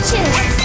bitches.